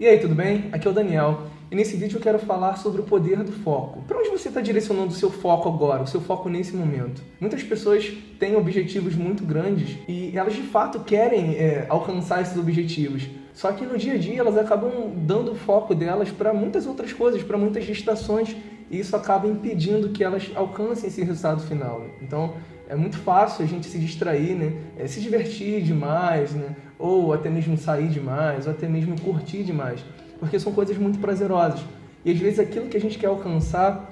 E aí, tudo bem? Aqui é o Daniel. E nesse vídeo eu quero falar sobre o poder do foco. Para onde você está direcionando o seu foco agora, o seu foco nesse momento? Muitas pessoas têm objetivos muito grandes e elas de fato querem é, alcançar esses objetivos. Só que no dia a dia elas acabam dando o foco delas para muitas outras coisas, para muitas distrações, e isso acaba impedindo que elas alcancem esse resultado final. Então é muito fácil a gente se distrair, né? É, se divertir demais, né? ou até mesmo sair demais, ou até mesmo curtir demais, porque são coisas muito prazerosas. E às vezes aquilo que a gente quer alcançar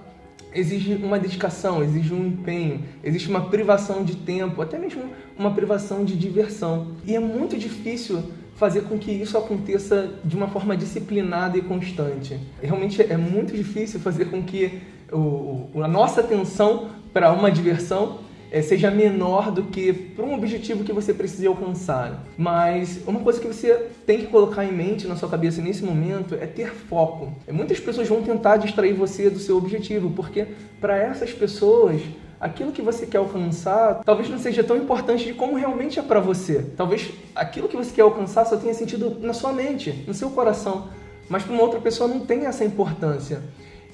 exige uma dedicação, exige um empenho, existe uma privação de tempo, até mesmo uma privação de diversão. E é muito difícil fazer com que isso aconteça de uma forma disciplinada e constante. Realmente é muito difícil fazer com que o, a nossa atenção para uma diversão é, seja menor do que para um objetivo que você precisa alcançar. Mas uma coisa que você tem que colocar em mente na sua cabeça nesse momento é ter foco. Muitas pessoas vão tentar distrair você do seu objetivo, porque para essas pessoas aquilo que você quer alcançar talvez não seja tão importante de como realmente é para você. Talvez aquilo que você quer alcançar só tenha sentido na sua mente, no seu coração, mas para uma outra pessoa não tem essa importância.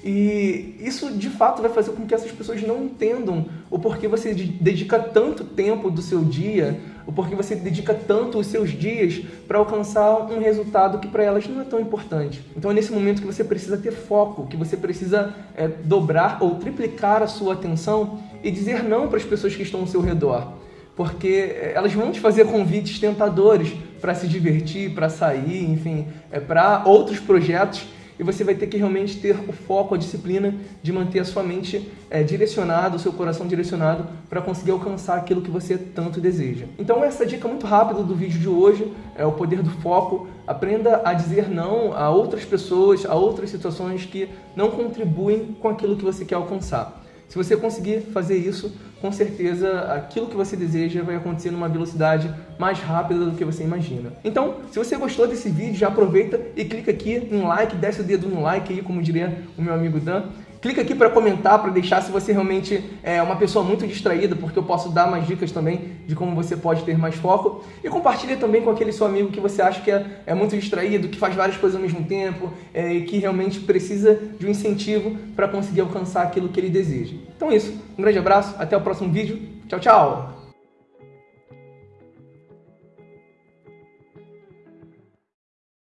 E isso de fato vai fazer com que essas pessoas não entendam o porquê você dedica tanto tempo do seu dia, o porquê você dedica tanto os seus dias para alcançar um resultado que para elas não é tão importante. Então é nesse momento que você precisa ter foco, que você precisa é, dobrar ou triplicar a sua atenção e dizer não para as pessoas que estão ao seu redor. Porque é, elas vão te fazer convites tentadores para se divertir, para sair, enfim, é, para outros projetos e você vai ter que realmente ter o foco, a disciplina de manter a sua mente é, direcionada, o seu coração direcionado para conseguir alcançar aquilo que você tanto deseja. Então essa dica muito rápida do vídeo de hoje é o poder do foco. Aprenda a dizer não a outras pessoas, a outras situações que não contribuem com aquilo que você quer alcançar. Se você conseguir fazer isso, com certeza aquilo que você deseja vai acontecer numa velocidade mais rápida do que você imagina. Então, se você gostou desse vídeo, já aproveita e clica aqui no like, desce o dedo no like aí, como diria o meu amigo Dan. Clica aqui para comentar, para deixar se você realmente é uma pessoa muito distraída, porque eu posso dar mais dicas também de como você pode ter mais foco. E compartilha também com aquele seu amigo que você acha que é, é muito distraído, que faz várias coisas ao mesmo tempo é, e que realmente precisa de um incentivo para conseguir alcançar aquilo que ele deseja. Então é isso. Um grande abraço, até o próximo vídeo. Tchau, tchau!